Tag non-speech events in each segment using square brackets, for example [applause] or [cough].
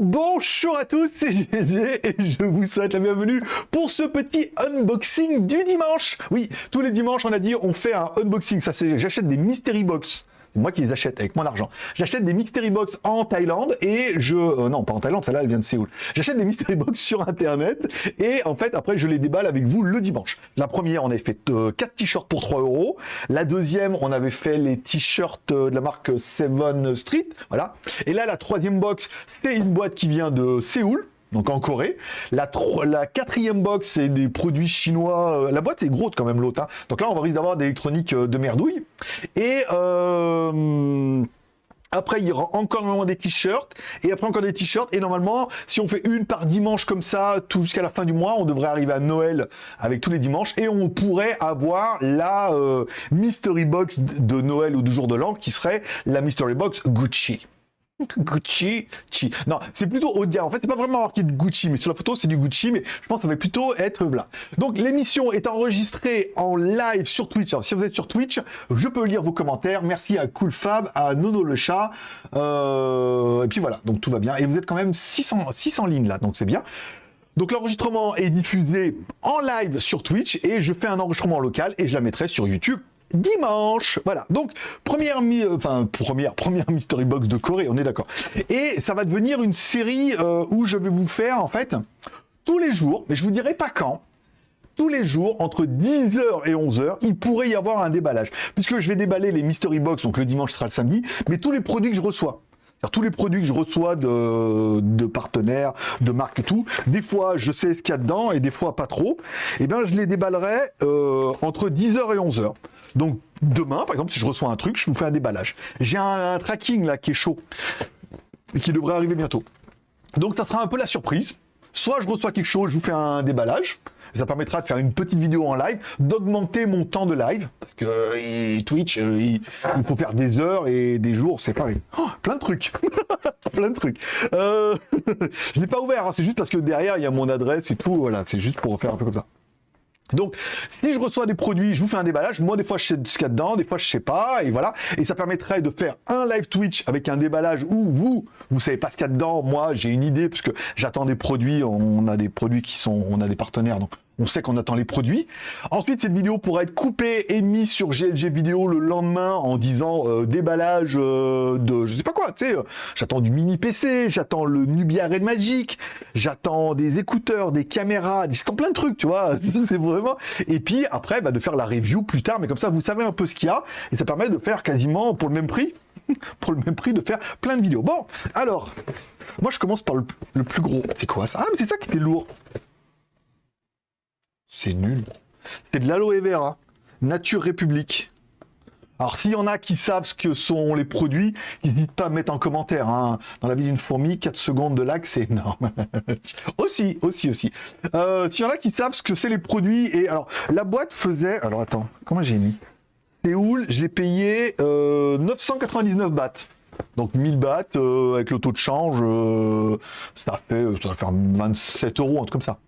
Bonjour à tous, c'est GG et je vous souhaite la bienvenue pour ce petit unboxing du dimanche. Oui, tous les dimanches, on a dit, on fait un unboxing. Ça, c'est j'achète des mystery box c'est moi qui les achète avec mon argent. J'achète des mystery box en Thaïlande et je... Euh, non, pas en Thaïlande, celle-là, elle vient de Séoul. J'achète des mystery box [laughs] sur Internet et en fait, après, je les déballe avec vous le dimanche. La première, on avait fait 4 euh, t-shirts pour 3 euros. La deuxième, on avait fait les t-shirts euh, de la marque Seven Street. Voilà. Et là, la troisième box, c'est une boîte qui vient de Séoul donc en Corée. La, quatrième box, c'est des produits chinois. Euh, la boîte est grosse quand même, l'autre. Hein. Donc là, on risque d'avoir des électroniques euh, de merdouille. Et euh, après, il y aura encore des t-shirts. Et après, encore des t-shirts. Et normalement, si on fait une par dimanche comme ça, tout jusqu'à la fin du mois, on devrait arriver à Noël avec tous les dimanches. Et on pourrait avoir la Mystery Box de Noël ou du jour de l'an, qui serait la Mystery Box Gucci. Gucci, chi. Non, c'est plutôt gamme. En fait, c'est pas vraiment marqué de Gucci, mais sur la photo, c'est du Gucci, mais je pense que ça va plutôt être là. Donc, l'émission est enregistrée en live sur Twitch. Si vous êtes sur Twitch, je peux lire vos commentaires. Merci à CoolFab, à Nono le chat. Euh, et puis voilà, donc tout va bien. Et vous êtes quand même 600, 600 lignes là, donc c'est bien. Donc l'enregistrement est diffusé en live sur Twitch et je fais un enregistrement local et je la mettrai sur YouTube dimanche. Voilà, donc première, euh, enfin première, première mystery box de Corée, on est d'accord. Et ça va devenir une série euh, où je vais vous faire en fait tous les jours, mais je vous dirai pas quand. Tous les jours, entre 10h et 11h, il pourrait y avoir un déballage. Puisque je vais déballer les mystery box, donc le dimanche sera le samedi, mais tous les produits que je reçois tous les produits que je reçois de, partenaires, de marques et tout, des fois je sais ce qu'il y a dedans et des fois pas trop, et eh bien je les déballerai euh, entre 10h et 11h. Donc demain, par exemple, si je reçois un truc, je vous fais un déballage. J'ai un, tracking là qui est chaud et qui devrait arriver bientôt. Donc ça sera un peu la surprise. Soit je reçois quelque chose, je vous fais un déballage. Ça permettra de faire une petite vidéo en live, d'augmenter mon temps de live, parce que Twitch, euh, il, faut faire des heures et des jours, c'est pareil. Oh, plein de trucs, [laughs] plein de trucs. Euh, [laughs] je n'ai pas ouvert, hein, c'est juste parce que derrière, il y a mon adresse et tout, voilà, c'est juste pour faire un peu comme ça. Donc, si je reçois des produits, je vous fais un déballage. Moi, des fois, je sais ce qu'il y a dedans, des fois, je sais pas, et voilà. Et ça permettrait de faire un live Twitch avec un déballage où vous, vous savez pas ce qu'il y a dedans. Moi, j'ai une idée, puisque j'attends des produits. On a des produits qui sont, on a des partenaires, donc on sait qu'on attend les produits. Ensuite, cette vidéo pourra être coupée et mise sur GLG vidéo le lendemain en disant euh, déballage euh, de je sais pas quoi, tu sais, euh, j'attends du mini PC, j'attends le Nubia Red Magic, j'attends des écouteurs, des caméras, j'attends plein de trucs, tu vois, [laughs] c'est vraiment... Et puis après, bah, de faire la review plus tard, mais comme ça, vous savez un peu ce qu'il y a, et ça permet de faire quasiment pour le même prix, [laughs] pour le même prix, de faire plein de vidéos. Bon, alors, moi je commence par le, le plus gros. C'est quoi ça? Ah, mais c'est ça qui était lourd. C'est nul. C'est de l'aloe vera. Nature République. Alors, s'il y en a qui savent ce que sont les produits, n'hésitez pas à mettre en commentaire. Hein. Dans la vie d'une fourmi, 4 secondes de lac, c'est énorme. [laughs] aussi, aussi, aussi. Euh, s'il y en a qui savent ce que c'est les produits, et alors, la boîte faisait... Alors, attends, comment j'ai mis? Séoul, je l'ai payé 999 euh, bahts. Donc 1000 bahts, euh, avec le taux de change, ça, fait, ça va faire 27 euros, un truc comme ça.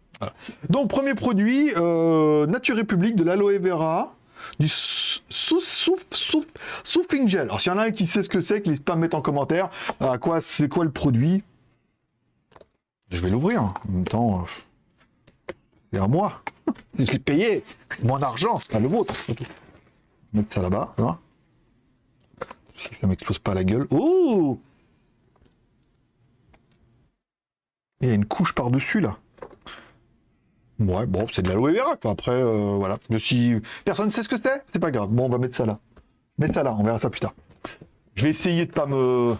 Donc, premier produit, euh, Nature République, de l'aloe vera, du souffling gel. Alors, s'il y en a un qui sait ce que c'est, qu'il n'hésite pas à mettre en commentaire à quoi c'est quoi le produit? Je vais l'ouvrir. En même temps, euh, c'est à moi. Je l'ai payé. Mon argent, c'est pas le vôtre. Mettre ça là-bas, Si ça m'explose pas la gueule. Oh Il y a une couche par-dessus, là. Ouais, bon, c'est de l'aloe vera, quoi. Après, euh, voilà. Mais si personne ne sait ce que c'est, c'est pas grave. Bon, on va mettre ça là. Mettre ça là, on verra ça plus tard. Je vais essayer de pas me...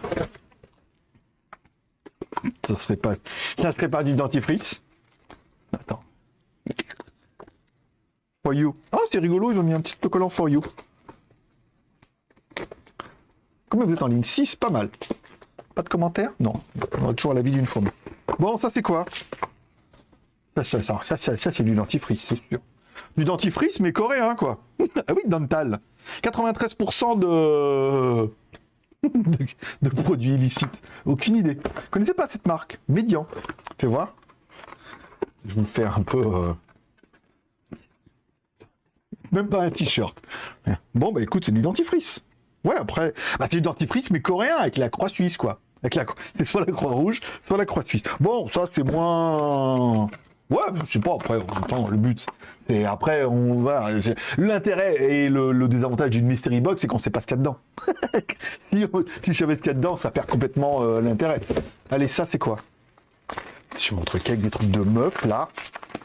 Ça serait pas... Ça serait pas du dentifrice. Attends. For you. Ah, c'est rigolo, ils ont mis un petit collant for you. Combien vous êtes en ligne 6, pas mal. Pas de commentaires? Non. On a toujours la vie d'une fourmi. Bon, ça c'est quoi? Ça, ça, ça, c'est du dentifrice, c'est sûr. Du dentifrice, mais coréen, quoi. [laughs] ah oui, dental. 93% [laughs] de... de... produits illicites. Aucune idée. Vous connaissez pas cette marque? Médian. Fais voir. Je me faire un peu... Euh, même pas un t-shirt. Bon, bah écoute, c'est du dentifrice. Ouais, après, bah, c'est du dentifrice, mais coréen, avec la croix suisse, quoi. Avec la, [laughs] soit la croix rouge, soit la croix suisse. Bon, ça, c'est moins... Ouais, je sais pas, après, en même le but, c'est après, on va... L'intérêt et le, désavantage d'une mystery box, c'est qu'on sait pas ce qu'il y a dedans. [laughs] si, je savais ce qu'il y a dedans, ça perd complètement euh, l'intérêt. Allez, ça, c'est quoi? Je montre quelques des trucs de meuf, là.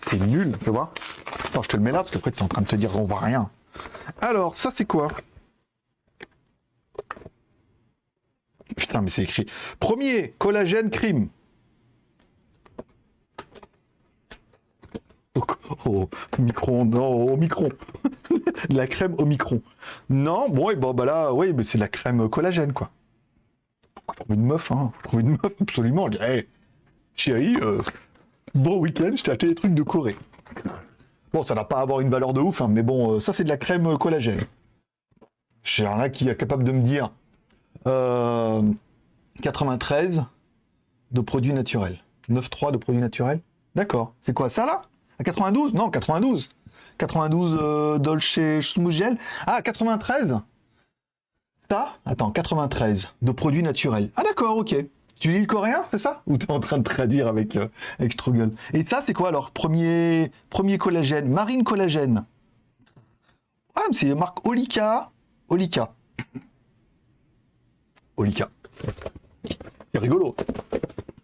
C'est nul, tu vois Attends, je te le mets là, parce qu'après, tu es en train de te dire, on voit rien. Alors, ça, c'est quoi? Putain, mais c'est écrit. Premier, collagène crime. Au, micron, non, au micron. [laughs] de la crème au micron. Non, bon, et bon, bah là, oui, mais c'est de la crème collagène, quoi. Trouver une meuf, hein. Faut trouver une meuf, absolument. Hey, chérie, euh, bon week-end, je t'ai acheté des trucs de Corée. Bon, ça n'a pas avoir une valeur de ouf, hein, mais bon, euh, ça, c'est de la crème collagène. J'ai rien qui est capable de me dire 93 euh, de produits naturels. 9,3 de produits naturels. D'accord. C'est quoi ça là? À 92 Non, 92. 92 euh, Dolce Schmougel. Ah, 93 Ça? Attends, 93 de produits naturels. Ah d'accord, ok. Tu lis le coréen, c'est ça? Ou tu es en train de traduire avec, euh, avec Struggle? Et ça, c'est quoi alors? Premier, premier collagène Marine collagène. Ah, c'est marque Olika. Olika. Olika. C'est rigolo.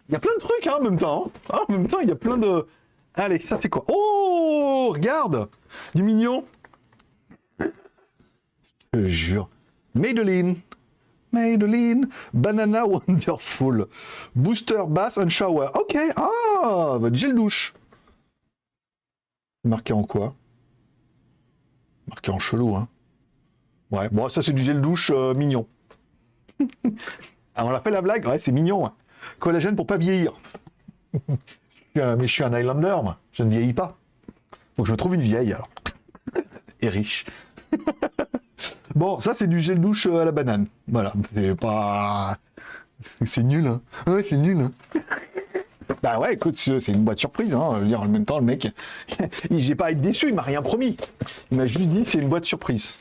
Il y a plein de trucs hein, en même temps. Hein. Ah, en même temps, il y a plein de... Allez, ça fait quoi? Oh Regarde Du mignon Je te jure. Madeline Madeline Banana Wonderful Booster Bath and Shower. Ok, ah Votre gel douche. Marqué en quoi? Marqué en chelou, hein Ouais, bon, ça c'est du gel douche euh, mignon. [laughs] Ah, on l'appelle la blague? Ouais, c'est mignon. Hein. Collagène pour pas vieillir. [laughs] mais je suis un Highlander, moi. Je ne vieillis pas. Donc je me trouve une vieille, alors. Et riche. [laughs] bon, ça, c'est du gel douche à la banane. Voilà, c'est pas... C'est nul, hein. Ouais, c'est nul, hein. Bah ouais, écoute, c'est une boîte surprise, hein. dire, en même temps, le mec, [laughs] j'ai pas à être déçu, il m'a rien promis. Il m'a juste dit, c'est une boîte surprise.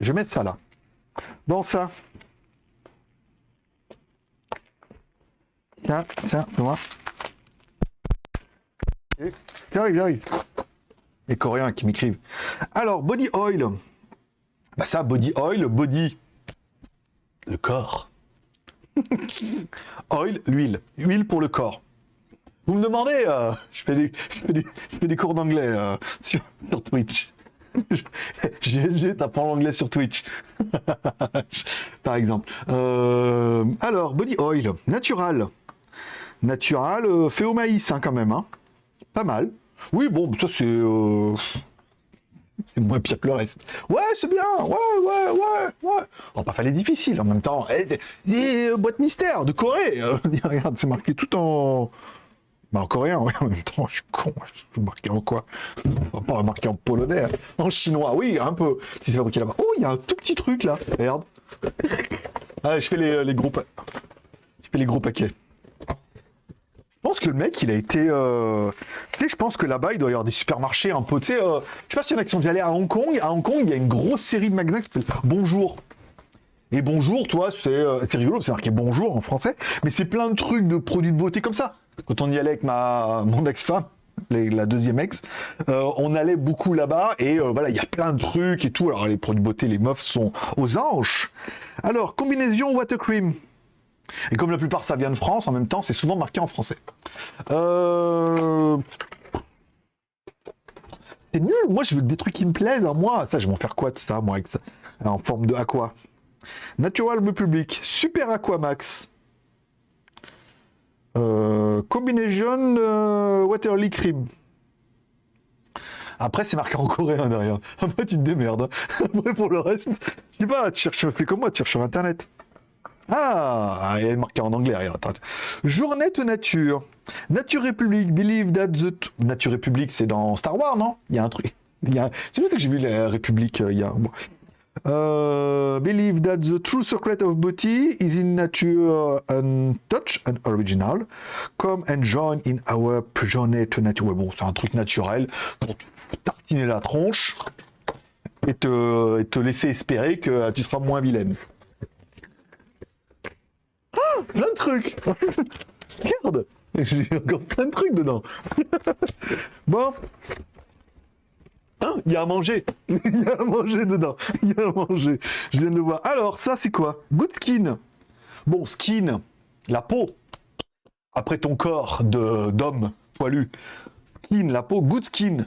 Je vais mettre ça là. Bon, ça. Tiens, tiens, moi. J'arrive, j'arrive. Les Coréens qui m'écrivent. Alors, body oil. Bah ça, body oil, body. Le corps. [laughs] oil, l'huile. Huile pour le corps. Vous me demandez, euh, je, fais des, je, fais des, je, fais des, cours d'anglais euh, [laughs] sur, sur Twitch. [laughs] GLG, t'apprends l'anglais sur Twitch. Par exemple. Euh, alors, body oil, natural. Natural, fait au maïs hein, quand même. Hein. Pas mal. Oui, bon, ça c'est... Euh, c'est moins pire que le reste. Ouais, c'est bien. Ouais, ouais, ouais, ouais. On va pas faire les difficiles en même temps. Eh, des boîtes mystères de Corée. [laughs] regarde, c'est marqué tout en... Bah, en coréen, oui, en même temps, je suis con. Je marquer en quoi? Pas marquer en polonais. Hein. En chinois, oui, un peu. C'est fabriqué là-bas. Oh, il y a un tout petit truc là. Regarde. Allez, je fais les, les groupes. Je fais les gros paquets. Je pense que le mec, il a été... Euh... Tu sais, je pense que là-bas, il doit y avoir des supermarchés un peu... Tu sais, euh... je sais pas s'il y a qui sont déjà à Hong Kong. À Hong Kong, il y a une grosse série de magasins qui s'appelle Bonjour. Et bonjour, toi, c'est euh, rigolo, c'est marqué bonjour en français, mais c'est plein de trucs de produits de beauté comme ça. Quand on y allait avec ma, mon ex-femme, la deuxième ex, on allait beaucoup là-bas et voilà, il y a plein de trucs et tout. Alors les produits de beauté, les meufs sont aux anges. Alors, combinaison water cream. Et comme la plupart ça vient de France, en même temps, c'est souvent marqué en français. Euh... C'est nul, moi je veux des trucs qui me plaisent, hein. moi. Ça, je vais m'en faire quoi de ça, moi, avec ça? En forme de aqua? Natural Public, Super Aquamax. Euh, combination euh, Waterly Cream. Après, c'est marqué en coréen derrière. [laughs] Après, tu te démerdes. Après, pour le reste, je sais pas, tu cherches, fais comme moi, tu cherches sur Internet. Ah, il est marqué en anglais. Journée de nature. Nature République, believe that the... Nature République, c'est dans Star Wars, non? Il y a un truc... [laughs] A... C'est vrai que j'ai vu la République euh, il y a... Uh, believe that the true secret of beauty is in nature and touch and original. Come and join in our journey to nature. Bon, c'est un truc naturel pour tartiner la tronche et te, et te laisser espérer que tu seras moins vilaine. Plein de trucs [laughs] Regarde J'ai encore plein de trucs dedans [laughs] Bon Hein, il y a à manger. [laughs] Il y a à manger dedans. Il y a à manger. Je viens de le voir. Alors, ça, c'est quoi? Good skin. Bon, skin, la peau. Après ton corps d'homme poilu. Skin, la peau, good skin.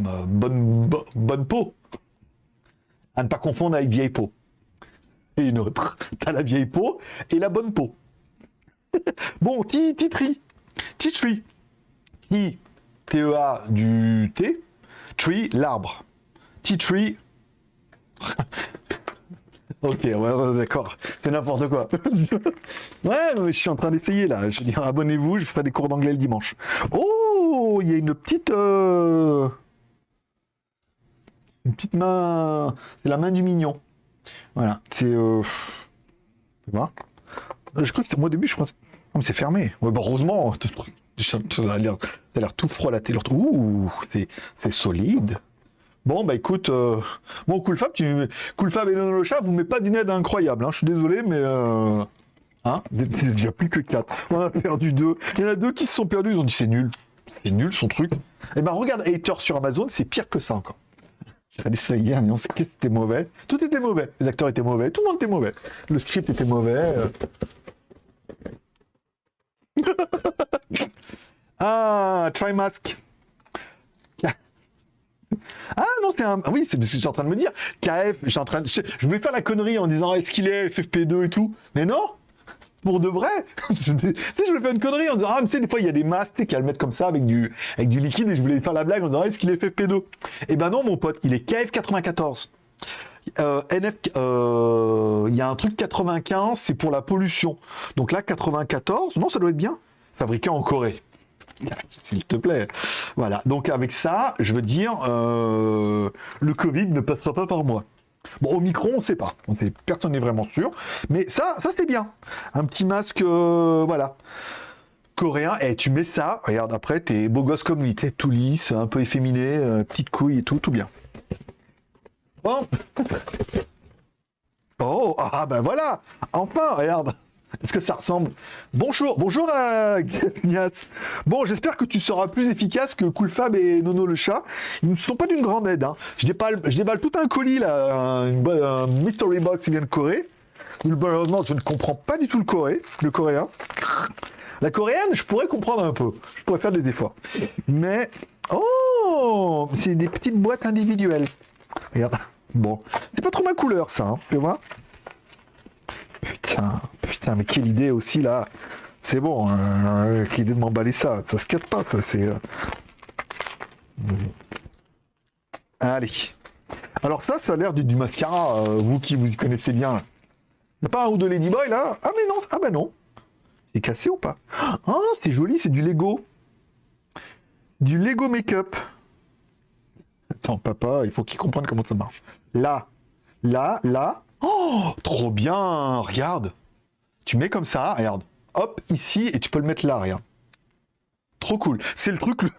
Euh, bonne, bonne peau. À ne pas confondre avec vieille peau. Et une autre. [laughs] T'as la vieille peau et la bonne peau. [laughs] bon, titri. Titri. T, T-E-A du T. Tree, l'arbre. Tree. [laughs] ok, d'accord. C'est n'importe quoi. ouais, je suis en train d'essayer là. Je veux dire, abonnez-vous, je ferai des cours d'anglais le dimanche. Oh, il y a une petite... Euh, une petite main... C'est la main du mignon. Voilà, c'est... Euh... Je crois que moi au début, je crois... Non, mais c'est fermé. Ouais, bah, heureusement, ça a l'air tout froid la télé. Ouh, c'est solide. Bon, bah écoute, euh, bon, Coolfab, tu... Coolfab et le chat, vous mettez pas d'une aide incroyable. Hein. Je suis désolé, mais... Euh... Hein Il déjà plus que 4. On a perdu 2. Il y en a deux qui se sont perdus, ils ont dit c'est nul. C'est nul son truc. Et eh ben regarde, Hater sur Amazon, c'est pire que ça encore. J'ai regardé ça hier, on sait que c'était mauvais. Tout était mauvais. Les acteurs étaient mauvais, tout le monde était mauvais. Le script était mauvais. Euh. [laughs] ah, try mask. Ah non, c'est un. Oui, c'est ce que j'étais en train de me dire. KF, j'étais en train de. Je, voulais faire la connerie en disant est-ce qu'il est FFP2 et tout. Mais non De vrai [laughs] Tu sais, je voulais faire une connerie en disant ah, mais tu des fois il y a des masques qui à le mettre comme ça avec du, avec du liquide et je voulais faire la blague en disant est-ce qu'il est FFP2 Eh ben non, mon pote, il est KF94. Euh, NF, euh, il y a un truc 95, c'est pour la pollution. Donc là, 94, non, ça doit être bien. Fabriqué en Corée. [laughs] S'il te plaît. Voilà. Donc avec ça, je veux dire, euh, le Covid ne passera pas par moi. Bon, au micro, on ne sait pas. On personne n'est vraiment sûr. Mais ça, ça c'est bien. Un petit masque, voilà. Coréen. Et tu mets ça, regarde, après, t'es beau gosse comme lui. T'es tout lisse, un peu efféminé, petite couille et tout, tout bien. Bon. [laughs] Oh, ah ben voilà Enfin, regarde Est-ce que ça ressemble? Bonjour, bonjour [laughs] à Bon, j'espère que tu seras plus efficace que Coolfab et Nono le chat. Ils ne sont pas d'une grande aide. Hein. Je, déballe, je déballe tout un colis, là, un, mystery box qui vient de Corée. Malheureusement, je ne comprends pas du tout le, Corée, le coréen. La coréenne, je pourrais comprendre un peu. Je pourrais faire des efforts. Mais... Oh C'est des petites boîtes individuelles. Regarde. Bon. C'est pas trop ma couleur, ça, hein, tu vois? Putain, putain, mais quelle idée aussi, là C'est bon, hein, quelle idée de m'emballer ça. Ça se casse pas, ça, c'est... Euh. Allez. Alors ça, ça a l'air du, mascara, euh, vous qui vous connaissez bien. Y'a pas un ou de Ladyboy, là? Ah mais non, ah bah non. C'est cassé ou pas? Ah, c'est joli, c'est du Lego. Du Lego Make-up. Attends, papa, il faut qu'il comprenne comment ça marche. Là, là, là. Oh, trop bien Regarde. Tu mets comme ça, regarde. Hop, ici, et tu peux le mettre là, regarde. Trop cool. C'est le truc le,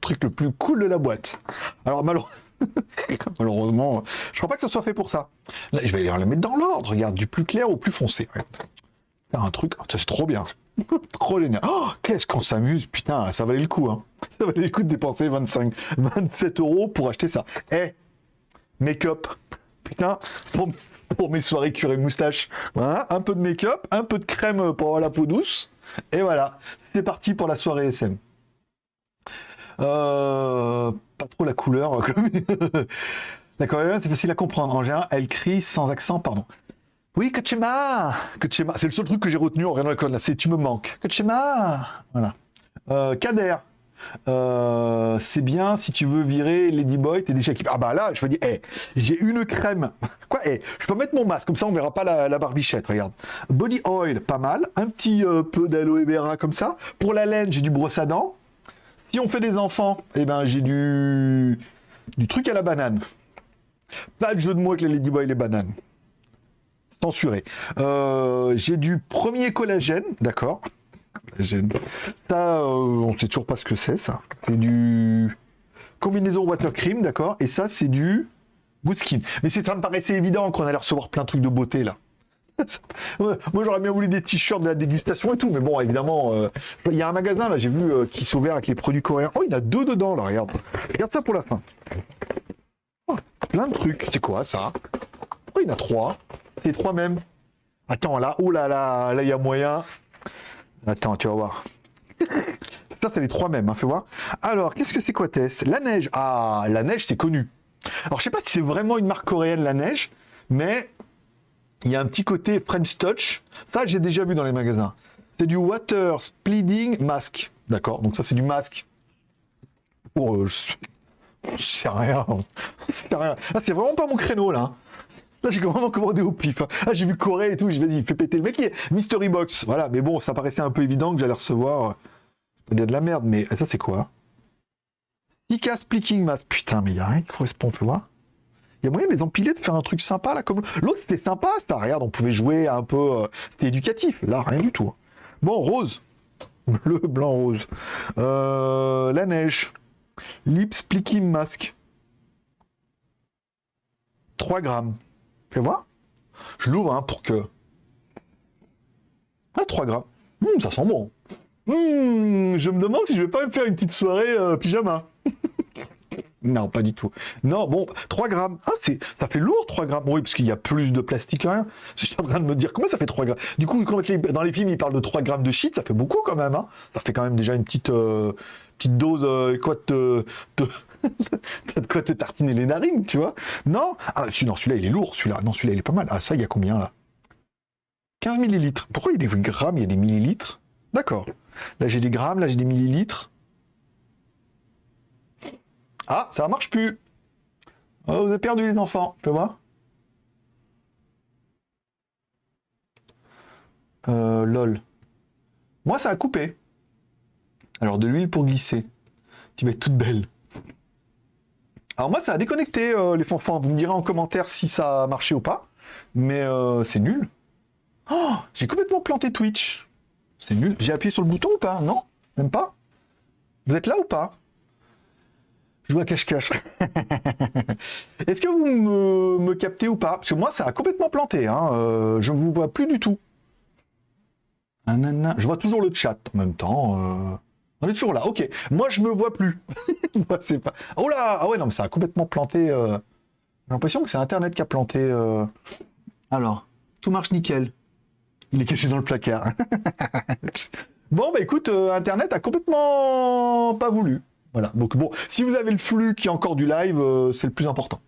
truc le plus cool de la boîte. Alors, [laughs] malheureusement, je crois pas que ça soit fait pour ça. Là, je vais le mettre dans l'ordre. Regarde, du plus clair au plus foncé. Faire un truc, c'est trop bien. [laughs] Trop génial. Oh, qu'est-ce qu'on s'amuse. Putain, ça valait le coup. Hein. [laughs] Ça valait le coup de dépenser 25, 27 euros pour acheter ça. Eh, make-up. Putain, pour, mes soirées curées moustache. Voilà, un peu de make-up, un peu de crème pour la peau douce. Et voilà, c'est parti pour la soirée SM. Euh, pas trop la couleur. [laughs] D'accord, c'est facile à comprendre. En elle crie sans accent, pardon. Oui, Kachema Kachema, c'est le seul truc que j'ai retenu en regardant la là, c'est tu me manques. Kachema Voilà. Euh, Kader. Euh, c'est bien si tu veux virer Ladyboy, t'es déjà équipé. Ah bah là, je veux dire, hey, j'ai une crème. [laughs] Quoi hey, Je peux mettre mon masque, comme ça on verra pas la, barbichette, regarde. Body oil, pas mal. Un petit euh, peu d'aloe vera comme ça. Pour la laine, j'ai du brosse à dents. Si on fait des enfants, eh ben j'ai du... truc à la banane. Pas de jeu de mots avec les Ladyboy et les bananes censuré. Euh, j'ai du premier collagène, d'accord. Ça, euh, on sait toujours pas ce que c'est, ça. C'est du combinaison water cream, d'accord? Et ça, c'est du Booskin. Mais ça me paraissait évident qu'on allait recevoir plein de trucs de beauté, là. [laughs] Moi, j'aurais bien voulu des t-shirts de la dégustation et tout, mais bon, évidemment, euh, il y a un magasin, là, j'ai vu, euh, qui s'ouvre avec les produits coréens. Oh, il y en a deux dedans, là, regarde. Regarde ça pour la fin. Oh, plein de trucs. C'est quoi, ça? Oh, il y en a trois. C'est trois même. Attends, là, oh là là, là, il y a moyen. Attends, tu vas voir. [laughs] Ça, c'est les trois mêmes, hein, fais voir. Alors, qu'est-ce que c'est quoi, Tess? La neige. Ah, la neige, c'est connu. Alors, je sais pas si c'est vraiment une marque coréenne, la neige, mais il y a un petit côté French Touch. Ça, j'ai déjà vu dans les magasins. C'est du Water Splitting Mask. D'accord Donc ça, c'est du masque. Oh, je... sais rien. [laughs] Rien. Ah, c'est vraiment pas mon créneau, là. Là, j'ai vraiment commandé au pif. Ah, j'ai vu Corée et tout. Je vas-y, fais péter le mec. Qui est Mystery Box. Voilà. Mais bon, ça paraissait un peu évident que j'allais recevoir. Il y a de la merde, mais ça, c'est quoi? Ika Splitting Mask. Putain, mais il n'y a rien qui correspond, fais voir. Il y a moyen de les empiler, de faire un truc sympa là comme. L'autre c'était sympa, ça, regarde, on pouvait jouer un peu. Euh, c'était éducatif. Là, rien du tout. Bon, rose. [laughs] Bleu, blanc, rose. Euh, la neige. Lip Splitting Mask. 3 grammes. Fais voir. Je l'ouvre hein, pour que. Ah, 3 grammes. Hum, ça sent bon. Hum, je me demande si je vais pas me faire une petite soirée euh, pyjama. [laughs] Non, pas du tout. Non, bon, 3 grammes. Ah, ça fait lourd, 3 grammes. Oui, parce qu'il y a plus de plastique que rien. [laughs] Je suis en train de me dire, comment ça fait 3 grammes Du coup, quand dans les films, ils parlent de 3 grammes de shit, ça fait beaucoup quand même. Hein ça fait quand même déjà une petite, euh, petite dose, euh, quoi, de, [laughs] de quoi te tartiner les narines, tu vois Non? Ah, non, celui-là, il est lourd, celui-là. Non, celui-là, il est pas mal. Ah, ça, il y a combien, là? 15 millilitres. Pourquoi il y a des grammes, il y a des millilitres? D'accord. Là, j'ai des grammes, là, j'ai des millilitres. Ah, ça marche plus. Oh, vous avez perdu les enfants. Tu peux voir euh, Lol. Moi, ça a coupé. Alors, de l'huile pour glisser. Tu vas être toute belle. Alors moi, ça a déconnecté euh, les fanfans. Vous me direz en commentaire si ça a marché ou pas. Mais euh, c'est nul. Oh, j'ai complètement planté Twitch. C'est nul. J'ai appuyé sur le bouton ou pas? Non Même pas Vous êtes là ou pas? Je joue à cache-cache. [laughs] Est-ce que vous me, captez ou pas? Parce que moi, ça a complètement planté. Hein. Euh, je ne vous vois plus du tout. Je vois toujours le chat en même temps. Euh. On est toujours là. Ok. Moi, je me vois plus. [laughs] Oh là Ah ouais, non, mais ça a complètement planté. Euh. J'ai l'impression que c'est Internet qui a planté. Alors, tout marche nickel. Il est caché dans le placard. [laughs] bon, bah écoute, Internet a complètement pas voulu. Voilà. Donc bon, si vous avez le flux qui est encore du live, euh, c'est le plus important.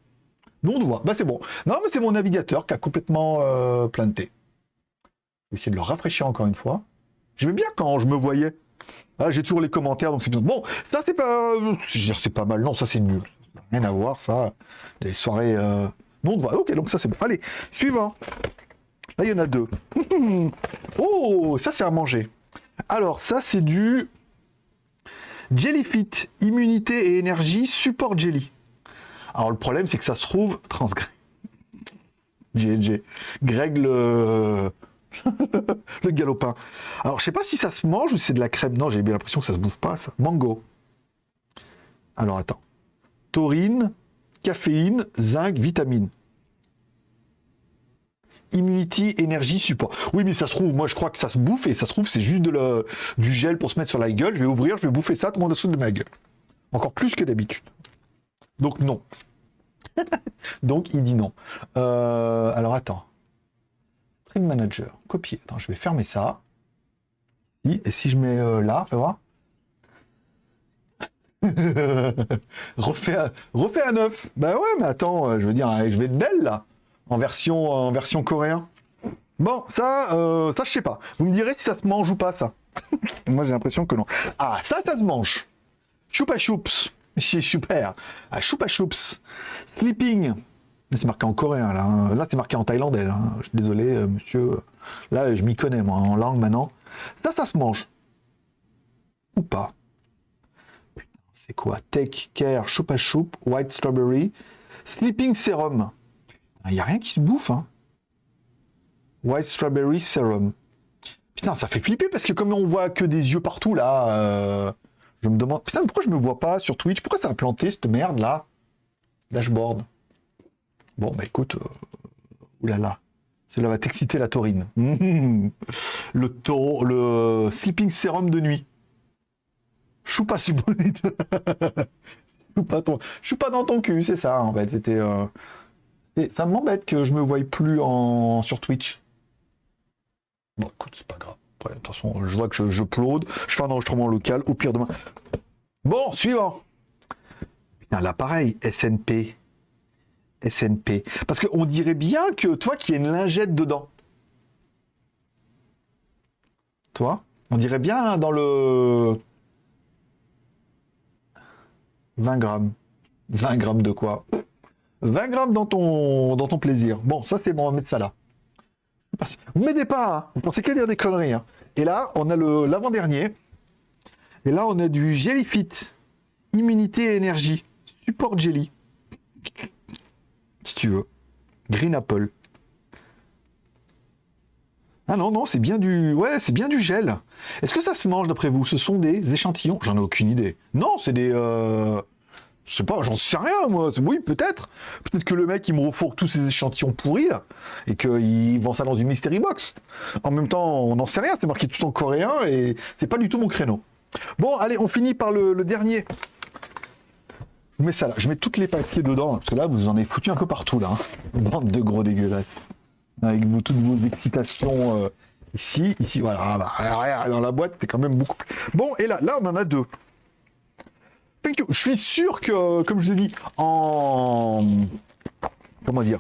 Nous, on voit. Bah c'est bon. Non, mais c'est mon navigateur qui a complètement euh, planté. Je vais essayer de le rafraîchir encore une fois. J'aimais bien quand je me voyais. Ah, j'ai toujours les commentaires, donc c'est bien. Bon, ça c'est pas... C'est pas mal. Non, ça c'est nul. Rien à voir, ça. Les soirées... Euh... Non, on voit. Ok, donc ça c'est bon. Allez, suivant. Là, il y en a deux. [laughs] oh, ça c'est à manger. Alors, ça c'est du Jellyfit, immunité et énergie, support jelly. Alors le problème, c'est que ça se trouve transgré. [laughs] GG. Greg le... [laughs] le galopin. Alors je sais pas si ça se mange ou si c'est de la crème. Non, j'ai bien l'impression que ça se bouffe pas, ça. Mango. Alors attends. Taurine, caféine, zinc, vitamine. Immunity, énergie, support. Oui, mais ça se trouve, moi je crois que ça se bouffe et ça se trouve, c'est juste de du gel pour se mettre sur la gueule. Je vais ouvrir, je vais bouffer ça, tout le monde de ma gueule. Encore plus que d'habitude. Donc non. [laughs] Donc il dit non. Euh, alors attends. Manager, copier. Attends, je vais fermer ça. Et si je mets euh, là, fais voir. [laughs] refais, un, refais un neuf. Bah ouais, mais attends, euh, je veux dire, je vais être belle là en version, en version coréen. Bon, ça, euh, ça je sais pas. Vous me direz si ça se mange ou pas, ça. [laughs] Moi, j'ai l'impression que non. Ah, ça, ça se mange. Choupa choups. [laughs] C'est super. Ah, choupa choups. Sleeping. C'est marqué en coréen, là. Hein. Là, c'est marqué en thaïlandais. Je suis désolé, euh, monsieur. Là, je m'y connais, moi, en langue, maintenant. Ça, ça se mange. Ou pas. Putain, c'est quoi? Take care, choupa choup, white strawberry, sleeping serum. Il n'y a rien qui se bouffe, hein. White Strawberry Serum. Putain, ça fait flipper parce que comme on voit que des yeux partout, là, euh, je me demande... Putain, pourquoi je me vois pas sur Twitch? Pourquoi ça a planté, cette merde, là? Dashboard. Bon, bah écoute, euh, oulala, cela va t'exciter la taurine. [laughs] Le taureau, le sleeping serum de nuit. Choupa subonite. [laughs] pas ton... Je suis pas dans ton cul, c'est ça en fait. C'était. Euh, ça m'embête que je me voie plus en sur Twitch. Bon, écoute, c'est pas grave. de toute façon, je vois que je, je plaude. Je fais un enregistrement local. Au pire demain. Bon, suivant. Putain, là, pareil, SNP. SNP. Parce qu'on dirait bien que toi qui as une lingette dedans. Toi On dirait bien hein, dans le 20 grammes. 20 grammes de quoi? 20 grammes dans ton, dans ton plaisir. Bon, ça c'est bon, on va mettre ça là. Vous m'aidez pas, hein. vous pensez qu'à dire des conneries. Hein. Et là, on a l'avant-dernier. Et là, on a du Jellyfit. Immunité et énergie. Support Jelly. Si tu veux. Green Apple. Ah non, non, c'est bien du... Ouais, c'est bien du gel. Est-ce que ça se mange d'après vous? Ce sont des échantillons? J'en ai aucune idée. Non, c'est des... Euh... Je sais pas, j'en sais rien, moi. Oui, peut-être. Peut-être que le mec, il me refourgue tous ces échantillons pourris, là, et qu'il vend ça dans une mystery box. En même temps, on n'en sait rien, c'est marqué tout en coréen, et c'est pas du tout mon créneau. Bon, allez, on finit par le, dernier. Je mets ça là, je mets toutes les papiers dedans, parce que là, vous en avez foutu un peu partout, là. Hein. Bande de gros dégueulasses. Avec toutes vos excitations... Euh, ici, ici, voilà, dans la boîte, c'est quand même beaucoup Bon, et là, là, on en a deux. Je suis sûr que, comme je vous ai dit, en... Comment dire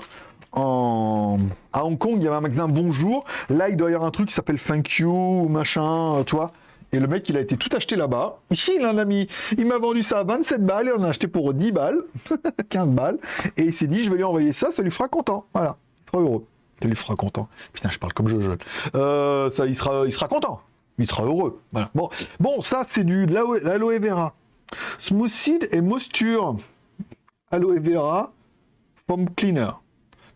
en... À Hong Kong, il y avait un magasin Bonjour. Là, il doit y avoir un truc qui s'appelle Thank You, machin, euh, toi. Et le mec, il a été tout acheté là-bas. [laughs] Il en a mis, il m'a vendu ça à 27 balles et on a acheté pour 10 balles, [laughs] 15 balles. Et il s'est dit, je vais lui envoyer ça, ça lui fera content. Voilà, il sera heureux. Ça lui fera content. Putain, je parle comme je, euh, ça, il sera, content. Il sera heureux. Voilà. Bon, ça, c'est du de l'aloe vera. Smoothie et Moisture Aloe Vera Foam Cleaner.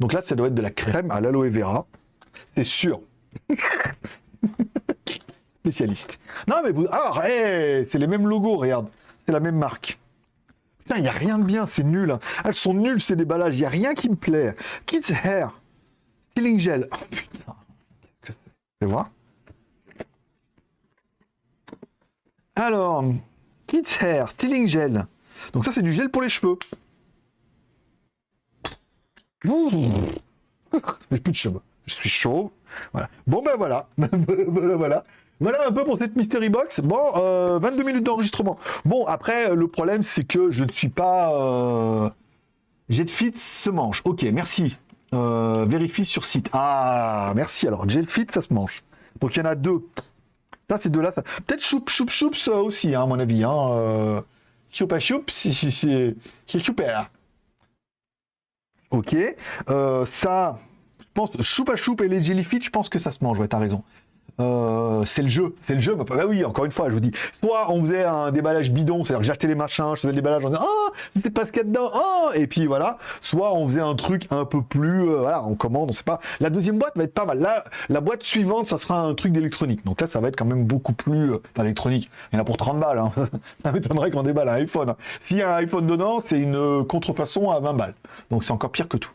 Donc là, ça doit être de la crème à l'aloe vera. C'est sûr. [laughs] Spécialiste. Non, mais vous... Ah, c'est les mêmes logos, regarde. C'est la même marque. Putain, il n'y a rien de bien, c'est nul. Hein. Elles sont nulles, ces déballages. Il n'y a rien qui me plaît. Kids Hair. Stealing Gel. Oh, putain. Qu'est-ce que c'est? Voir Alors... Kids Hair, Styling Gel. Donc ça, c'est du gel pour les cheveux. J'ai plus de cheveux. Je suis chaud. Voilà. Bon ben voilà. [laughs] voilà. Voilà un peu pour cette Mystery Box. Bon, 22 euh, minutes d'enregistrement. Bon, après, le problème, c'est que je ne suis pas... Euh... Jetfit se mange. Ok, merci. Euh, vérifie sur site. Ah, merci. Alors, Jetfit, ça se mange. Donc, il y en a deux. Ça, c'est de là. Peut-être choup, choup, choup, ça aussi, hein, à mon avis. Hein. Euh, choup à choup, c'est super. Ok. Euh, ça, je pense, choup à choup et les jellyfish, je pense que ça se mange. Ouais, t'as raison. Euh, c'est le jeu, c'est le jeu. Bah, bah, oui, encore une fois, je vous dis, soit on faisait un déballage bidon, c'est-à-dire que j'achetais les machins, je faisais le déballage en disant, je sais pas ce qu'il y a dedans, oh, et puis voilà. Soit on faisait un truc un peu plus, euh, voilà, on commande, on sait pas. La deuxième boîte va être pas mal. Là, la boîte suivante, ça sera un truc d'électronique. Donc là, ça va être quand même beaucoup plus, euh, électronique. Il y en a pour 30 balles, hein. [laughs] ça m'étonnerait qu'on déballe un iPhone. Hein. S'il y a un iPhone dedans, c'est une contrefaçon à 20 balles. Donc c'est encore pire que tout.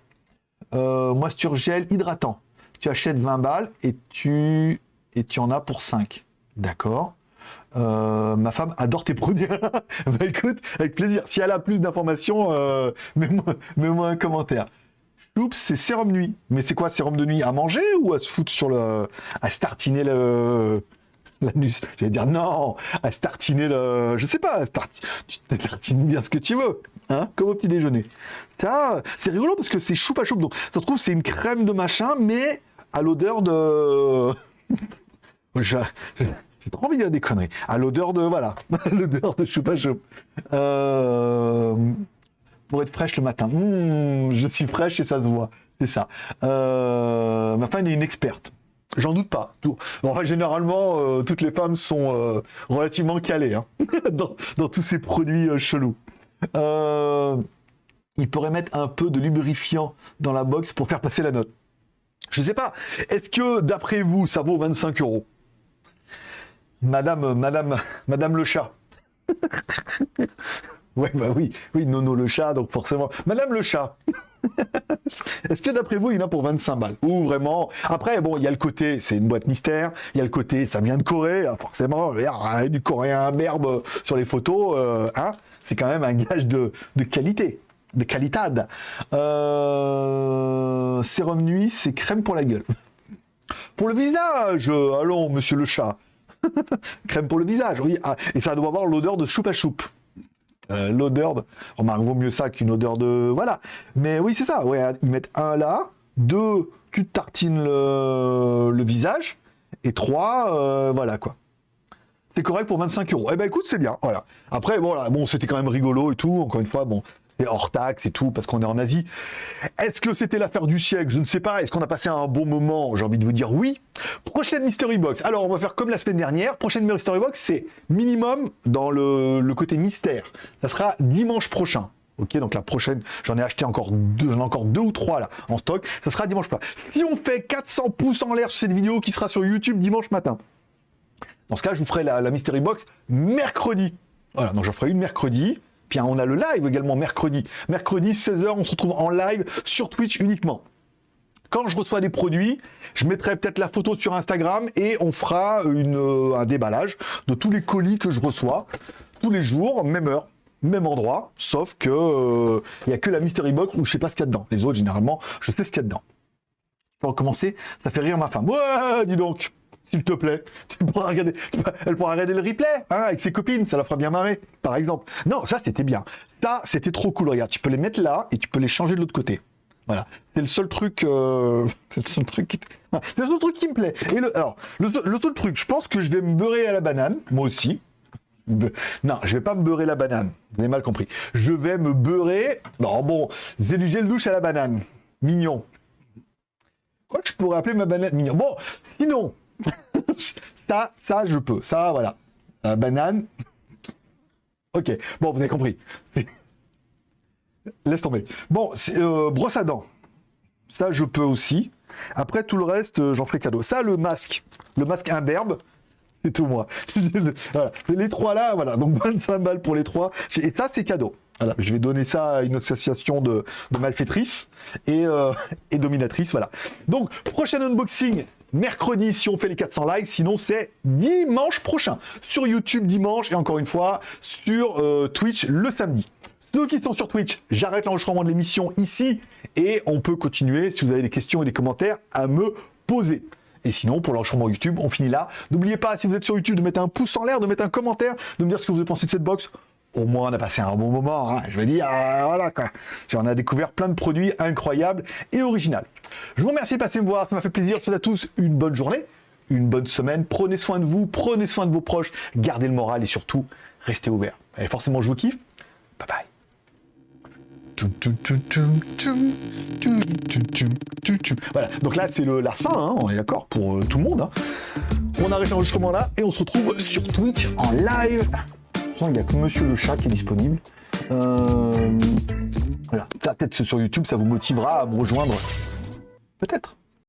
Euh, moisture gel hydratant. Tu achètes 20 balles et tu et tu en as pour 5. D'accord euh, ma femme adore tes produits. [laughs] bah écoute, avec plaisir. Si elle a plus d'informations, euh, mets-moi un commentaire. Oups, c'est sérum nuit. Mais c'est quoi sérum de nuit À manger ou à se foutre sur le... à startiner le... [laughs] L'anus? J'allais dire non, à startiner le... Je sais pas, tu tartines bien ce que tu veux. Hein, comme au petit déjeuner. Ça, c'est rigolo parce que c'est choupa choupe. Donc, ça se trouve, c'est une crème de machin, mais à l'odeur de... J'ai trop envie de dire des conneries. À l'odeur de, voilà, [laughs] l'odeur de choupa choup. Euh, pour être fraîche le matin. Hmm, je suis fraîche et ça se voit. C'est ça. Euh, ma femme est une experte. J'en doute pas. Enfin, généralement, euh, toutes les femmes sont relativement calées hein, [laughs] dans, tous ces produits chelous. il pourrait mettre un peu de lubrifiant dans la box pour faire passer la note. Je sais pas. Est-ce que, d'après vous, ça vaut 25 euros? Madame, madame, madame le chat. [laughs] ouais, bah oui, oui, Nono le chat, donc forcément. Madame le chat. Est-ce que d'après vous, il y en a pour 25 balles? Ou vraiment Après, bon, il y a le côté, c'est une boîte mystère. Il y a le côté, ça vient de Corée, hein, forcément. Du coréen berbe sur les photos. Euh, hein c'est quand même un gage de, qualité, de qualitade. Euh, sérum nuit, c'est crème pour la gueule. [laughs] Pour le visage, allons, monsieur le chat. [laughs] crème pour le visage, oui. Ah, et ça doit avoir l'odeur de choupa choup. Euh, l'odeur, de... remarque, vaut mieux ça qu'une odeur de... Voilà. Mais oui, c'est ça. Ouais, ils mettent un là, deux, tu tartines le, visage, et trois, euh, voilà quoi. C'est correct pour 25 euros. Eh ben écoute, c'est bien, voilà. Après, voilà, bon, c'était quand même rigolo et tout. Encore une fois, bon, hors taxe et tout, parce qu'on est en Asie. Est-ce que c'était l'affaire du siècle? Je ne sais pas. Est-ce qu'on a passé un bon moment? J'ai envie de vous dire oui. Prochaine Mystery Box. Alors, on va faire comme la semaine dernière. Prochaine Mystery Box, c'est minimum dans le, côté mystère. Ça sera dimanche prochain. Ok, donc la prochaine, j'en ai acheté encore deux, encore deux ou trois là en stock. Ça sera dimanche prochain. Si on fait 400 pouces en l'air sur cette vidéo qui sera sur YouTube dimanche matin, dans ce cas, je vous ferai la, la Mystery Box mercredi. Voilà, donc j'en ferai une mercredi. Puis on a le live également mercredi. Mercredi, 16h, on se retrouve en live sur Twitch uniquement. Quand je reçois des produits, je mettrai peut-être la photo sur Instagram et on fera euh, un déballage de tous les colis que je reçois tous les jours, même heure, même endroit, sauf que il euh, n'y a que la mystery box où je sais pas ce qu'il y a dedans. Les autres, généralement, je sais ce qu'il y a dedans. Pour recommencer, ça fait rire ma femme. Ouais, dis donc s'il te plaît. Tu pourras regarder, elle pourra regarder le replay hein, avec ses copines, ça la fera bien marrer, par exemple. Non, ça c'était bien. Ça, c'était trop cool. Regarde, tu peux les mettre là et tu peux les changer de l'autre côté. Voilà, c'est le seul truc, euh, [laughs] c'est le seul truc qui, c'est le seul truc qui me plaît. Et le, alors, le, seul truc, je pense que je vais me beurrer à la banane, moi aussi. Non, je vais pas me beurrer la banane. Vous avez mal compris. Je vais me beurrer. Non, bon, j'ai du gel douche à la banane. Mignon. Quoi que je pourrais appeler ma banane mignon. Bon, sinon, [laughs] ça, ça, je peux. Ça, voilà. banane. Ok, bon, vous avez compris. [laughs] Laisse tomber. Bon, euh, brosse à dents. Ça, je peux aussi. Après, tout le reste, euh, j'en ferai cadeau. Ça, le masque. Le masque imberbe. C'est tout moi. [laughs] voilà. Les trois là, voilà. Donc 25 balles pour les trois. Et ça, c'est cadeau. Voilà. Je vais donner ça à une association de, malfaitrices et, euh, et dominatrices. Voilà. Donc, prochain unboxing, mercredi si on fait les 400 likes, sinon c'est dimanche prochain sur YouTube dimanche et encore une fois sur euh, Twitch le samedi. Ceux qui sont sur Twitch, j'arrête l'enregistrement de l'émission ici et on peut continuer si vous avez des questions et des commentaires à me poser. Et sinon, pour l'enregistrement YouTube, on finit là. N'oubliez pas, si vous êtes sur YouTube, de mettre un pouce en l'air, de mettre un commentaire, de me dire ce que vous avez pensé de cette box au moins on a passé un bon moment, hein. je veux dire, euh, voilà quoi. On a découvert plein de produits incroyables et originaux. Je vous remercie de passer me voir, ça m'a fait plaisir. Je vous souhaite à tous une bonne journée, une bonne semaine. Prenez soin de vous, prenez soin de vos proches, gardez le moral et surtout, restez ouverts. Allez, forcément, je vous kiffe. Bye bye. Voilà, donc là c'est la fin, hein, on est d'accord pour euh, tout le monde. Hein. On arrête l'enregistrement là et on se retrouve sur Twitch en live il n'y a que Monsieur le Chat qui est disponible. Euh, voilà, peut-être sur YouTube, ça vous motivera à me rejoindre. Peut-être.